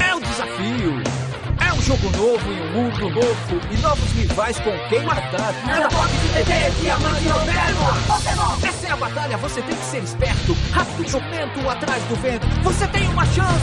É um desafio. É um jogo novo e um mundo novo e novos rivais com quem matar. Nada pode se deter, diamante ou verbo. Essa é a batalha, você tem que ser esperto. Rápido, jumento, atrás do vento. Você tem uma chance